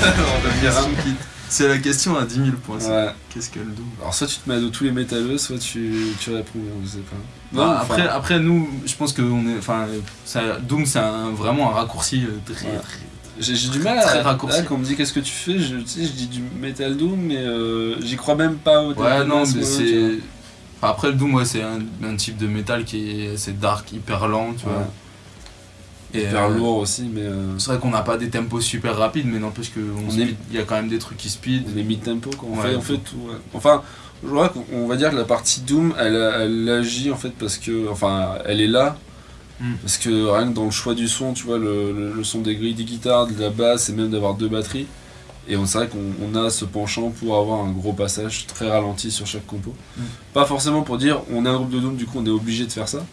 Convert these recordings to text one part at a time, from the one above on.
C'est la question à 10 000 points. Ouais. Qu'est-ce que le Doom Alors soit tu te mets à dos tous les métalleux, soit tu, tu réponds, je sais pas. Non, après, enfin, après, nous, je pense que on est, enfin, ça, Doom, c'est vraiment un raccourci euh, très, Ouais. très- j'ai du mal Très à. raccourci. là, quand on me dit qu'est-ce que tu fais, je, tu sais, je dis du metal doom, mais euh, j'y crois même pas au Ouais, non, mais c'est. Enfin, après, le Doom, ouais, c'est un, un type de métal qui est assez dark, hyper lent, tu Ouais. vois. Et, Hyper euh, lourd aussi, mais euh, C'est vrai qu'on n'a pas des tempos super rapides, mais n'empêche qu'il est- y a quand même des trucs qui speed. on est mid-tempo quoi. On, Ouais, fait, on fait tout. ouais. Enfin, je crois qu'on on va dire que la partie doom, elle, elle agit en fait parce que. Enfin, elle est là. Mm. Parce que rien que dans le choix du son, tu vois, le, le- le son des grilles des guitares, de la basse et même d'avoir deux batteries. Et on c'est vrai qu'on on a ce penchant pour avoir un gros passage très ralenti sur chaque compo. Mm. Pas forcément pour dire on est un groupe de doom, du coup on est obligé de faire ça.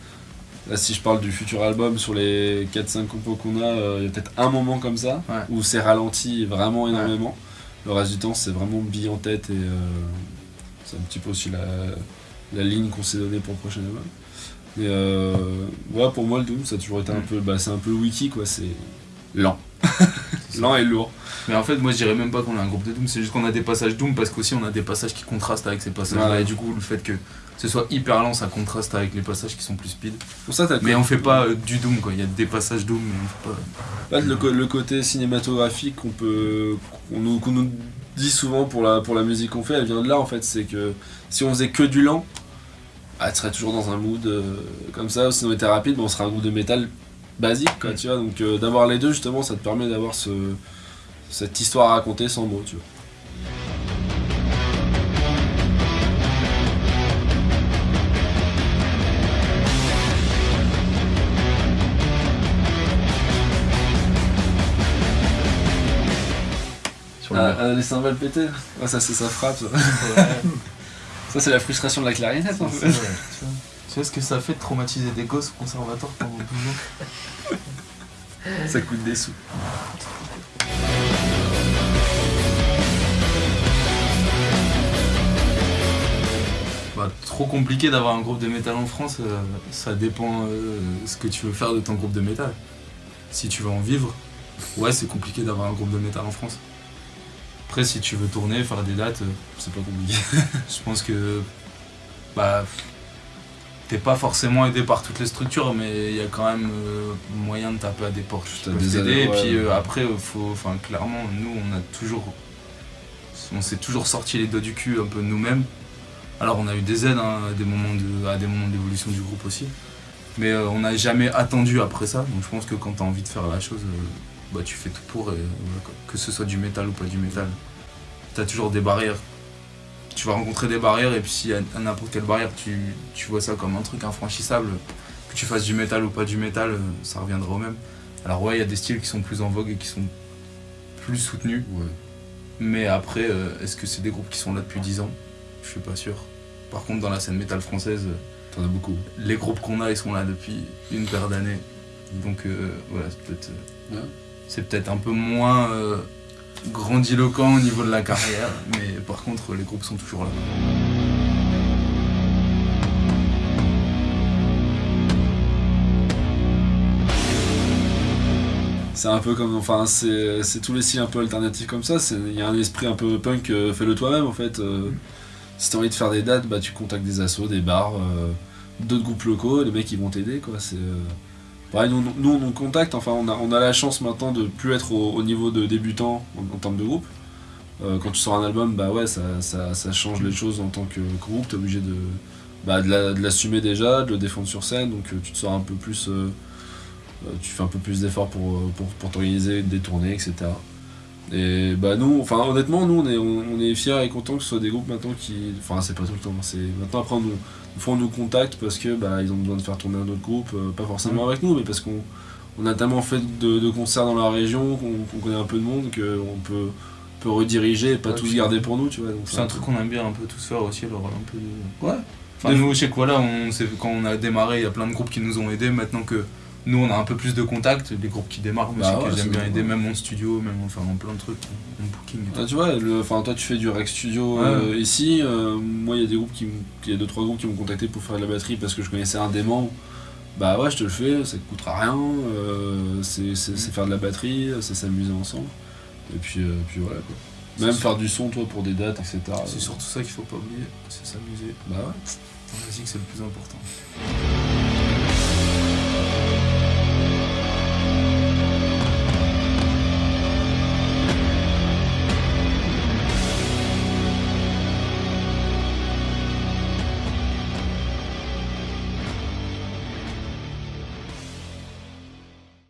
Là, si je parle du futur album, sur les 4-5 compos qu'on a, euh, il y a peut-être un moment comme ça Ouais. où c'est ralenti vraiment énormément. Le reste du temps, c'est vraiment bille en tête et euh, c'est un petit peu aussi la, la ligne qu'on s'est donnée pour le prochain album. Mais euh, ouais, pour moi, le Doom, ça a toujours été un Mm. peu. Bah, c'est un peu le wiki, quoi. C'est lent. lent et lourd. Mais en fait, moi je dirais même pas qu'on a un groupe de Doom, c'est juste qu'on a des passages Doom parce qu'aussi on a des passages qui contrastent avec ces passages-là. Et du coup, le fait que ce soit hyper lent, ça contraste avec les passages qui sont plus speed. Pour ça, Mais on fait pas euh, du Doom quoi, il y a des passages Doom, mais on fait pas. Là, le, côté cinématographique qu'on peut qu'on nous, qu'on nous dit souvent pour la, pour la musique qu'on fait, elle vient de là en fait. C'est que si on faisait que du lent, tu serais toujours dans un mood euh, comme ça. Si on était rapide, ben, on serait un groupe de métal basique, quoi, Mm. tu vois. Donc euh, d'avoir les deux, justement, ça te permet d'avoir ce, cette histoire à raconter sans mots, tu vois. Ah, ah, les cymbales pétées, ça c'est sa frappe. Ça, Ça, c'est la frustration de la clarinette. en fait. tu, vois. Tu vois ce que ça fait de traumatiser des gosses au conservatoire pendant 12 ans? Ça coûte des sous. Trop compliqué d'avoir un groupe de métal en France, euh, ça dépend euh, ce que tu veux faire de ton groupe de métal. Si tu veux en vivre, ouais, c'est compliqué d'avoir un groupe de métal en France. Après, si tu veux tourner, faire des dates, euh, C'est pas compliqué. je pense que bah, t'es pas forcément aidé par toutes les structures, mais il y a quand même moyen de taper à des portes qui peuvent t'aider. Et puis après, faut, enfin, clairement, nous, on a toujours, on s'est toujours sorti les doigts du cul un peu nous-mêmes. Alors, on a eu des aides hein, à des moments de, à des moments d'évolution du groupe aussi, mais euh, on n'a jamais attendu après ça. Donc, je pense que quand t'as envie de faire la chose, euh, bah, tu fais tout pour, et, que ce soit du métal ou pas du métal. T'as toujours des barrières tu vas rencontrer des barrières et puis si à à n'importe quelle barrière tu, tu vois ça comme un truc infranchissable, que tu fasses du métal ou pas du métal, euh, ça reviendra au même. Alors ouais, il y a des styles qui sont plus en vogue et qui sont plus soutenus, Ouais. mais après, est-ce que c'est des groupes qui sont là depuis 10 ans? Je suis pas sûr. Par contre, dans la scène métal française, euh, T'en as beaucoup. les groupes qu'on a, ils sont là depuis une paire d'années. Donc euh, voilà, c'est peut-être euh, Ouais. c'est peut-être un peu moins euh, grandiloquent au niveau de la carrière, mais par contre, les groupes sont toujours là. C'est un peu comme, enfin, c'est c'est tous les styles un peu alternatifs comme ça. c'est- Il y a un esprit un peu punk, euh, fais-le toi-même en fait. euh, si t'as envie de faire des dates, bah tu contactes des assos, des bars, euh, d'autres groupes locaux, les mecs ils vont t'aider quoi. Euh, nous, on nous contacte. Enfin, on a, on a la chance maintenant de plus être au, au niveau de débutant en, en termes de groupe. Euh, quand tu sors un album, bah ouais, ça, ça, change les choses en tant que groupe. T'es obligé de, bah, de la- de l'assumer déjà, de le défendre sur scène. Donc tu te sors un peu plus. tu fais un peu plus d'efforts pour, pour, pour t'organiser, des tournées, etc. Et bah nous, enfin honnêtement, nous on est, on, on est fiers et contents que ce soit des groupes maintenant qui. Enfin c'est pas tout le temps, c'est maintenant après on nous, des fois on nous contacte parce que bah ils ont besoin de faire tourner un autre groupe, euh, pas forcément Mhm. avec nous, mais parce qu'on on a tellement fait de, de concerts dans la région, qu'on connaît un peu de monde, qu'on peut, peut rediriger et pas Ouais, tous garder pour nous, tu vois. C'est un truc qu'on aime bien un peu tous faire aussi, alors un peu de... Ouais. Enfin, nous, chez Koala, on, s'est- quand on a démarré, il y a plein de groupes qui nous ont aidés. Maintenant que nous, on a un peu plus de contacts, les groupes qui démarrent, Bah ouais, que j'aime bien aider, même en studio, même enfin, dans plein de trucs, en booking et tout. Ah, tu vois, le, toi tu fais du rec studio Ouais. euh, ici. euh, moi, il y a des groupes qui, y a deux trois groupes qui m'ont contacté pour faire de la batterie parce que je connaissais un dément. Bah ouais, je te le fais, ça te coûtera rien. euh, c'est c'est faire de la batterie, c'est s'amuser ensemble. Et puis, puis voilà quoi. Même faire du son, toi, pour des dates, etc. C'est surtout ça qu'il faut pas oublier, c'est s'amuser. Bah ouais. En musique, c'est le plus important.